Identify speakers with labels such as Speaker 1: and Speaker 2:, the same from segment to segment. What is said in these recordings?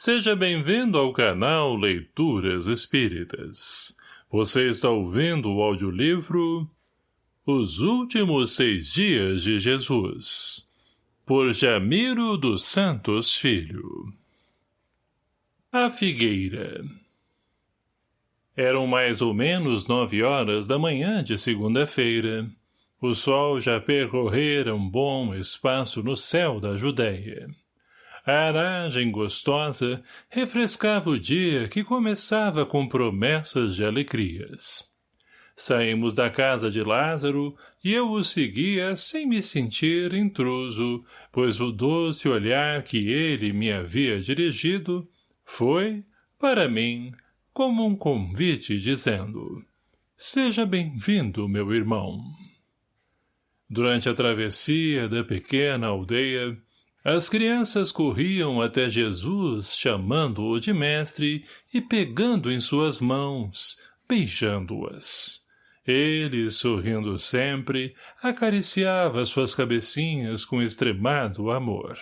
Speaker 1: Seja bem-vindo ao canal Leituras Espíritas. Você está ouvindo o audiolivro Os Últimos Seis Dias de Jesus, por Jamiro dos Santos Filho. A Figueira Eram mais ou menos nove horas da manhã de segunda-feira. O sol já percorrera um bom espaço no céu da Judéia. A aragem gostosa refrescava o dia que começava com promessas de alegrias. Saímos da casa de Lázaro e eu o seguia sem me sentir intruso, pois o doce olhar que ele me havia dirigido foi, para mim, como um convite dizendo Seja bem-vindo, meu irmão. Durante a travessia da pequena aldeia, as crianças corriam até Jesus, chamando-o de mestre e pegando em suas mãos, beijando-as. Ele, sorrindo sempre, acariciava suas cabecinhas com extremado amor.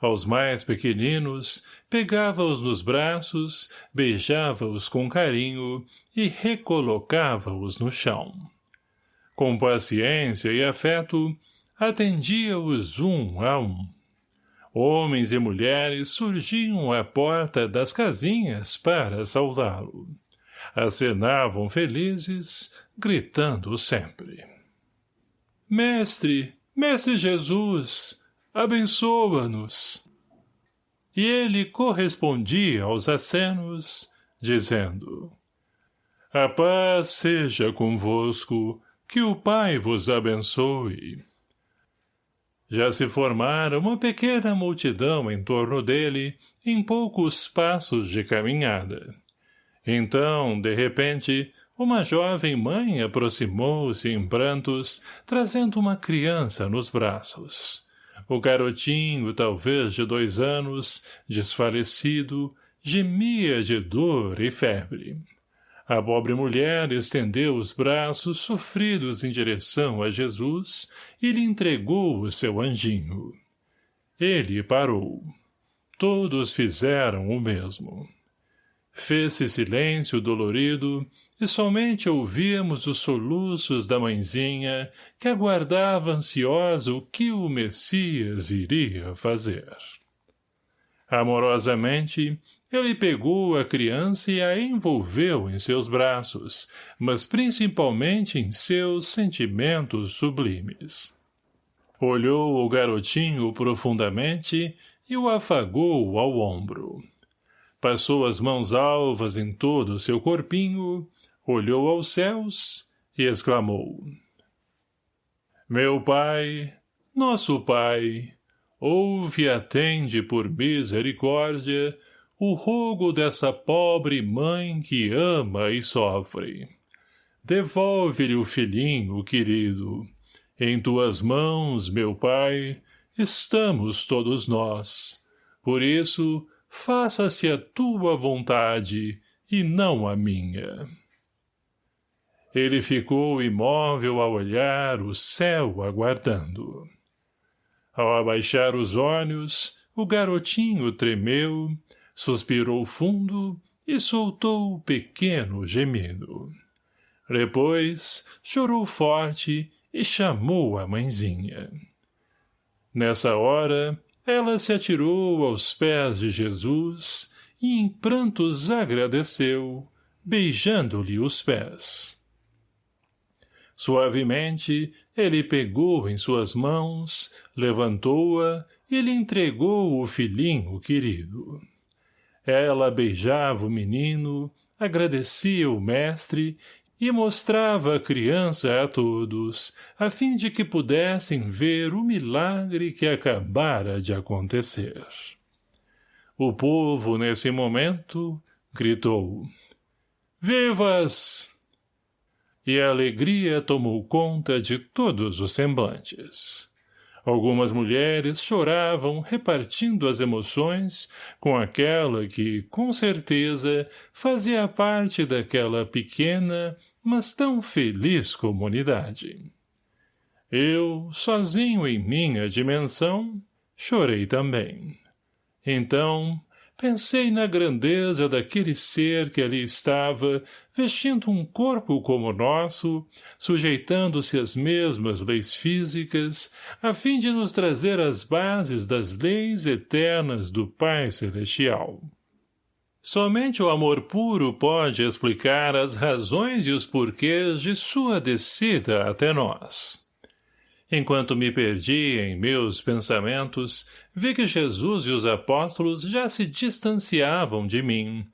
Speaker 1: Aos mais pequeninos, pegava-os nos braços, beijava-os com carinho e recolocava-os no chão. Com paciência e afeto, atendia-os um a um. Homens e mulheres surgiam à porta das casinhas para saudá-lo. Acenavam felizes, gritando sempre. Mestre, Mestre Jesus, abençoa-nos. E ele correspondia aos acenos, dizendo, A paz seja convosco, que o Pai vos abençoe. Já se formara uma pequena multidão em torno dele, em poucos passos de caminhada. Então, de repente, uma jovem mãe aproximou-se em prantos, trazendo uma criança nos braços. O garotinho, talvez de dois anos, desfalecido, gemia de dor e febre. A pobre mulher estendeu os braços sofridos em direção a Jesus e lhe entregou o seu anjinho. Ele parou. Todos fizeram o mesmo. Fez-se silêncio dolorido e somente ouvíamos os soluços da mãezinha que aguardava ansiosa o que o Messias iria fazer. Amorosamente, ele pegou a criança e a envolveu em seus braços, mas principalmente em seus sentimentos sublimes. Olhou o garotinho profundamente e o afagou ao ombro. Passou as mãos alvas em todo o seu corpinho, olhou aos céus e exclamou. Meu pai, nosso pai, ouve e atende por misericórdia o rogo dessa pobre mãe que ama e sofre. Devolve-lhe o filhinho, querido. Em tuas mãos, meu pai, estamos todos nós. Por isso, faça-se a tua vontade e não a minha. Ele ficou imóvel a olhar o céu aguardando. Ao abaixar os olhos, o garotinho tremeu, suspirou fundo e soltou o pequeno gemido. Depois, chorou forte e chamou a mãezinha. Nessa hora, ela se atirou aos pés de Jesus e em prantos agradeceu, beijando-lhe os pés. Suavemente, ele pegou em suas mãos, levantou-a e lhe entregou o filhinho querido. Ela beijava o menino, agradecia o mestre e mostrava a criança a todos, a fim de que pudessem ver o milagre que acabara de acontecer. O povo, nesse momento, gritou, Vivas! E a alegria tomou conta de todos os semblantes. Algumas mulheres choravam repartindo as emoções com aquela que, com certeza, fazia parte daquela pequena, mas tão feliz comunidade. Eu, sozinho em minha dimensão, chorei também. Então, pensei na grandeza daquele ser que ali estava, vestindo um corpo como o nosso, sujeitando-se às mesmas leis físicas, a fim de nos trazer as bases das leis eternas do Pai Celestial. Somente o amor puro pode explicar as razões e os porquês de sua descida até nós. Enquanto me perdi em meus pensamentos, vi que Jesus e os apóstolos já se distanciavam de mim.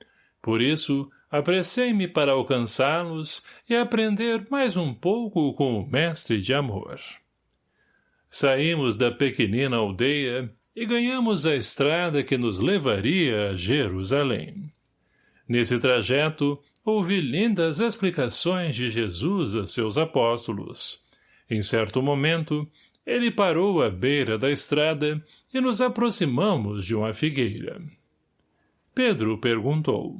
Speaker 1: Por isso, apressei-me para alcançá-los e aprender mais um pouco com o mestre de amor. Saímos da pequenina aldeia e ganhamos a estrada que nos levaria a Jerusalém. Nesse trajeto, ouvi lindas explicações de Jesus a seus apóstolos. Em certo momento, ele parou à beira da estrada e nos aproximamos de uma figueira. Pedro perguntou.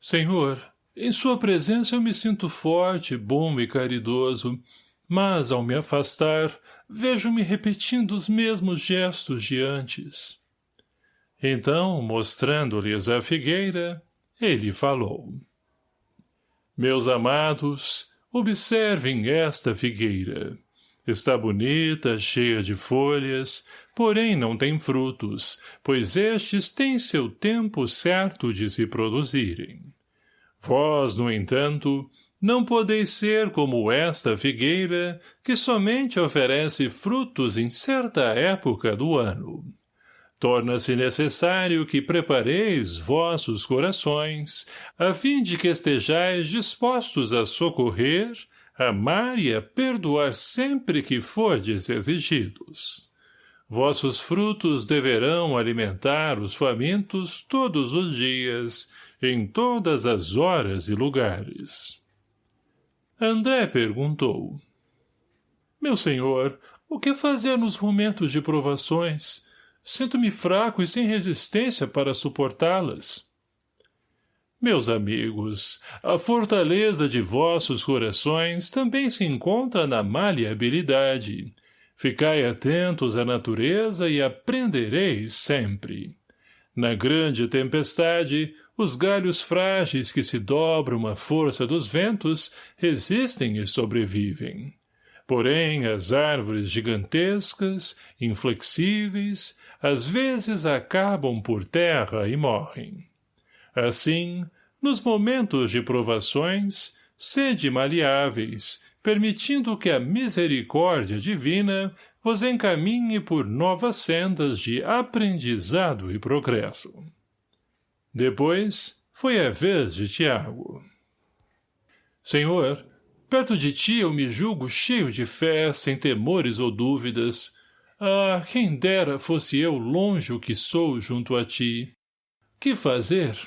Speaker 1: Senhor, em sua presença eu me sinto forte, bom e caridoso, mas, ao me afastar, vejo-me repetindo os mesmos gestos de antes. Então, mostrando-lhes a figueira, ele falou. Meus amados, observem esta figueira. Está bonita, cheia de folhas, porém não tem frutos, pois estes têm seu tempo certo de se produzirem. Vós, no entanto, não podeis ser como esta figueira, que somente oferece frutos em certa época do ano. Torna-se necessário que prepareis vossos corações, a fim de que estejais dispostos a socorrer, amar e a perdoar sempre que fordes exigidos. Vossos frutos deverão alimentar os famintos todos os dias, em todas as horas e lugares. André perguntou. Meu senhor, o que fazer nos momentos de provações? Sinto-me fraco e sem resistência para suportá-las. Meus amigos, a fortaleza de vossos corações também se encontra na maleabilidade. Ficai atentos à natureza e aprendereis sempre. Na grande tempestade, os galhos frágeis que se dobram à força dos ventos resistem e sobrevivem. Porém, as árvores gigantescas, inflexíveis, às vezes acabam por terra e morrem. Assim, nos momentos de provações, sede maleáveis, permitindo que a misericórdia divina vos encaminhe por novas sendas de aprendizado e progresso. Depois, foi a vez de Tiago. Senhor, perto de ti eu me julgo cheio de fé, sem temores ou dúvidas. Ah, quem dera fosse eu longe o que sou junto a ti. Que fazer?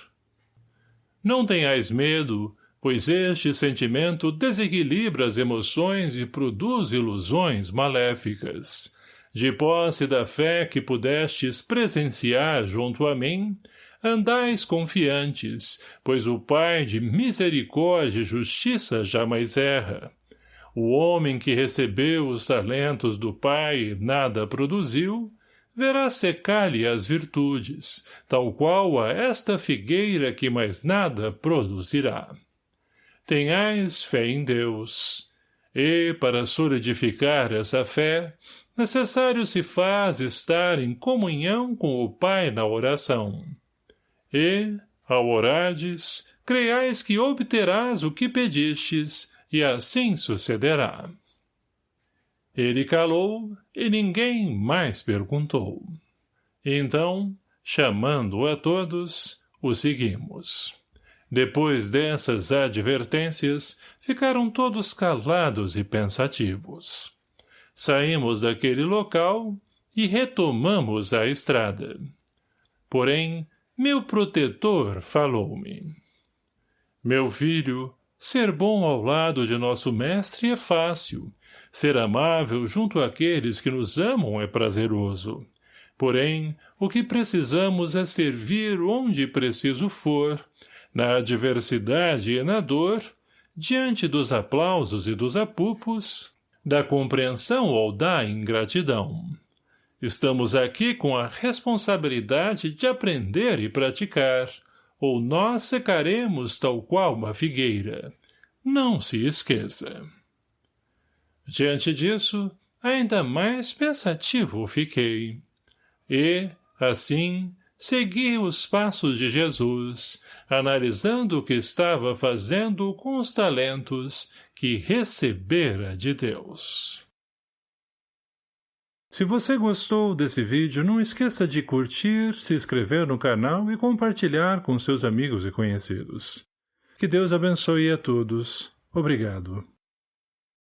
Speaker 1: Não tenhais medo, pois este sentimento desequilibra as emoções e produz ilusões maléficas. De posse da fé que pudestes presenciar junto a mim, andais confiantes, pois o Pai de misericórdia e justiça jamais erra. O homem que recebeu os talentos do Pai e nada produziu, verá secar-lhe as virtudes, tal qual a esta figueira que mais nada produzirá. Tenhais fé em Deus. E, para solidificar essa fé, necessário se faz estar em comunhão com o Pai na oração. E, ao orardes, creiais que obterás o que pedistes, e assim sucederá. Ele calou, e ninguém mais perguntou. Então, chamando a todos, o seguimos. Depois dessas advertências, ficaram todos calados e pensativos. Saímos daquele local e retomamos a estrada. Porém, meu protetor falou-me. Meu filho, ser bom ao lado de nosso mestre é fácil. Ser amável junto àqueles que nos amam é prazeroso. Porém, o que precisamos é servir onde preciso for, na adversidade e na dor, diante dos aplausos e dos apupos, da compreensão ou da ingratidão. Estamos aqui com a responsabilidade de aprender e praticar, ou nós secaremos tal qual uma figueira. Não se esqueça. Diante disso, ainda mais pensativo fiquei. E, assim, segui os passos de Jesus, analisando o que estava fazendo com os talentos que recebera de Deus. Se você gostou desse vídeo, não esqueça de curtir, se inscrever no canal e compartilhar com seus amigos e conhecidos. Que Deus abençoe a todos. Obrigado.